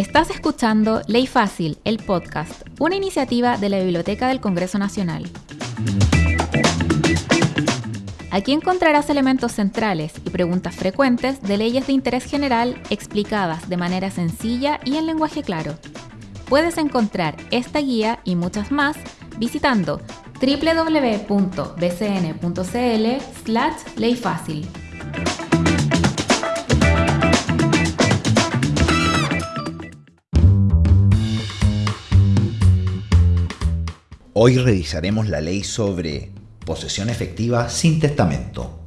Estás escuchando Ley Fácil, el podcast, una iniciativa de la Biblioteca del Congreso Nacional. Aquí encontrarás elementos centrales y preguntas frecuentes de leyes de interés general explicadas de manera sencilla y en lenguaje claro. Puedes encontrar esta guía y muchas más visitando www.bcn.cl Hoy revisaremos la ley sobre posesión efectiva sin testamento.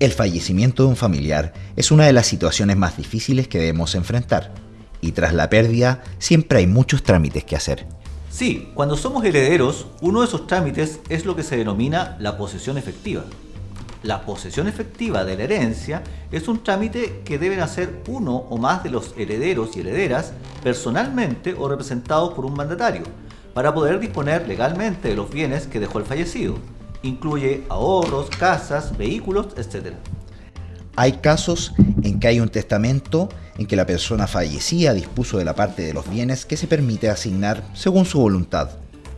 El fallecimiento de un familiar es una de las situaciones más difíciles que debemos enfrentar, y tras la pérdida siempre hay muchos trámites que hacer. Sí, cuando somos herederos, uno de esos trámites es lo que se denomina la posesión efectiva. La posesión efectiva de la herencia es un trámite que deben hacer uno o más de los herederos y herederas personalmente o representados por un mandatario para poder disponer legalmente de los bienes que dejó el fallecido. Incluye ahorros, casas, vehículos, etc. Hay casos en que hay un testamento en que la persona fallecida dispuso de la parte de los bienes que se permite asignar según su voluntad.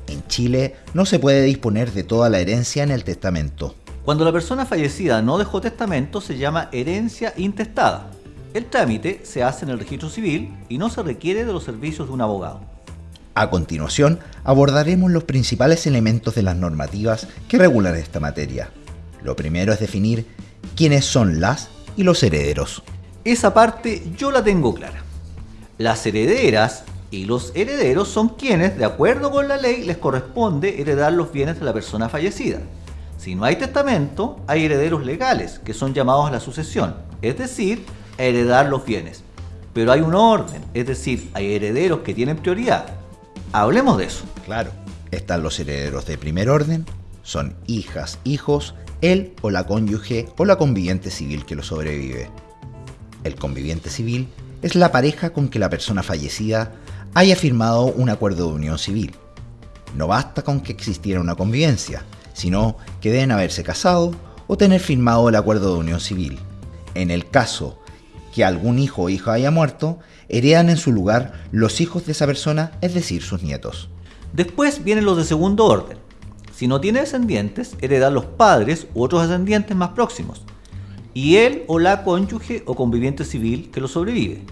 En Chile no se puede disponer de toda la herencia en el testamento. Cuando la persona fallecida no dejó testamento se llama herencia intestada. El trámite se hace en el registro civil y no se requiere de los servicios de un abogado. A continuación, abordaremos los principales elementos de las normativas que regulan esta materia. Lo primero es definir quiénes son las y los herederos. Esa parte yo la tengo clara. Las herederas y los herederos son quienes, de acuerdo con la ley, les corresponde heredar los bienes de la persona fallecida. Si no hay testamento, hay herederos legales, que son llamados a la sucesión, es decir, a heredar los bienes. Pero hay un orden, es decir, hay herederos que tienen prioridad. Hablemos de eso. Claro, están los herederos de primer orden, son hijas, hijos, él o la cónyuge o la conviviente civil que lo sobrevive. El conviviente civil es la pareja con que la persona fallecida haya firmado un acuerdo de unión civil. No basta con que existiera una convivencia, sino que deben haberse casado o tener firmado el acuerdo de unión civil. En el caso que algún hijo o hija haya muerto, heredan en su lugar los hijos de esa persona, es decir, sus nietos. Después vienen los de segundo orden. Si no tiene descendientes, heredan los padres u otros descendientes más próximos, y él o la cónyuge o conviviente civil que lo sobrevive.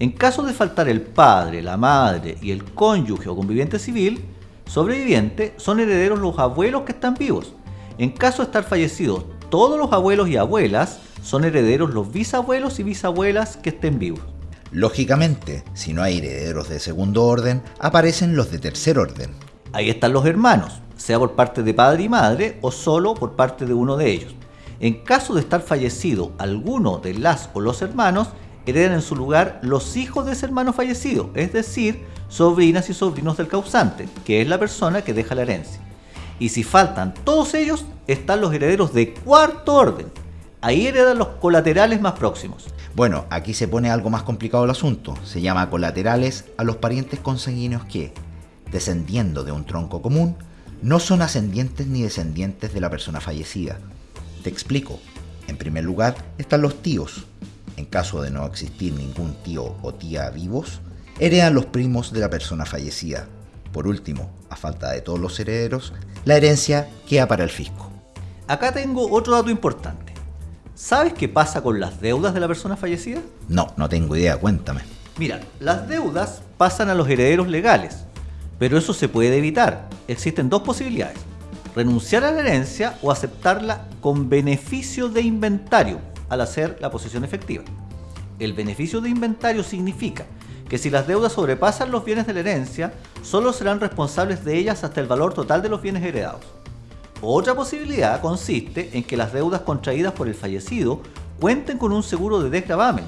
En caso de faltar el padre, la madre y el cónyuge o conviviente civil, sobreviviente son herederos los abuelos que están vivos. En caso de estar fallecidos todos los abuelos y abuelas, son herederos los bisabuelos y bisabuelas que estén vivos. Lógicamente, si no hay herederos de segundo orden, aparecen los de tercer orden. Ahí están los hermanos, sea por parte de padre y madre o solo por parte de uno de ellos. En caso de estar fallecido alguno de las o los hermanos, heredan en su lugar los hijos de ese hermano fallecido, es decir, sobrinas y sobrinos del causante, que es la persona que deja la herencia. Y si faltan todos ellos, están los herederos de cuarto orden. Ahí heredan los colaterales más próximos. Bueno, aquí se pone algo más complicado el asunto. Se llama colaterales a los parientes consanguíneos que, descendiendo de un tronco común, no son ascendientes ni descendientes de la persona fallecida. Te explico. En primer lugar están los tíos. En caso de no existir ningún tío o tía vivos, heredan los primos de la persona fallecida. Por último, a falta de todos los herederos, la herencia queda para el fisco. Acá tengo otro dato importante. ¿Sabes qué pasa con las deudas de la persona fallecida? No, no tengo idea, cuéntame. Mira, las deudas pasan a los herederos legales, pero eso se puede evitar. Existen dos posibilidades. Renunciar a la herencia o aceptarla con beneficio de inventario al hacer la posesión efectiva. El beneficio de inventario significa que si las deudas sobrepasan los bienes de la herencia, solo serán responsables de ellas hasta el valor total de los bienes heredados. Otra posibilidad consiste en que las deudas contraídas por el fallecido cuenten con un seguro de desgravamen.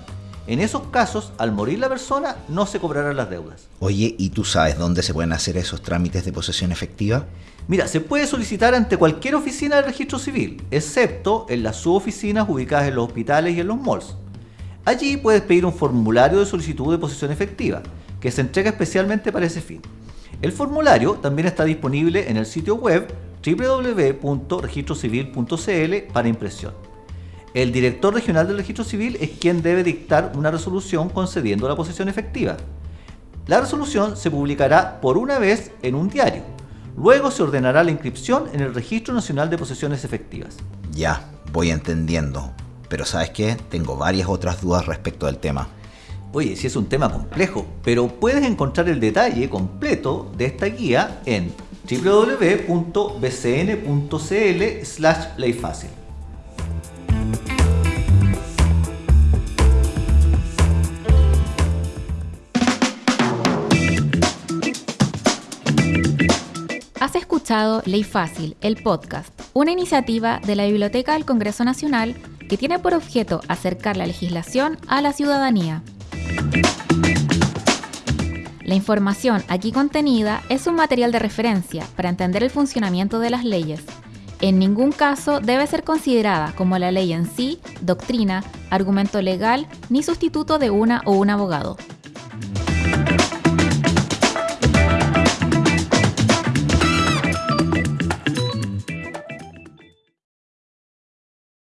En esos casos, al morir la persona, no se cobrarán las deudas. Oye, ¿y tú sabes dónde se pueden hacer esos trámites de posesión efectiva? Mira, se puede solicitar ante cualquier oficina del registro civil, excepto en las suboficinas ubicadas en los hospitales y en los malls. Allí puedes pedir un formulario de solicitud de posesión efectiva, que se entrega especialmente para ese fin. El formulario también está disponible en el sitio web www.registrocivil.cl para impresión. El director regional del registro civil es quien debe dictar una resolución concediendo la posesión efectiva. La resolución se publicará por una vez en un diario. Luego se ordenará la inscripción en el Registro Nacional de Posesiones Efectivas. Ya, voy entendiendo. Pero ¿sabes qué? Tengo varias otras dudas respecto del tema. Oye, sí es un tema complejo, pero puedes encontrar el detalle completo de esta guía en www.bcn.cl slash. Has escuchado Ley Fácil, el podcast, una iniciativa de la Biblioteca del Congreso Nacional que tiene por objeto acercar la legislación a la ciudadanía. La información aquí contenida es un material de referencia para entender el funcionamiento de las leyes. En ningún caso debe ser considerada como la ley en sí, doctrina, argumento legal ni sustituto de una o un abogado.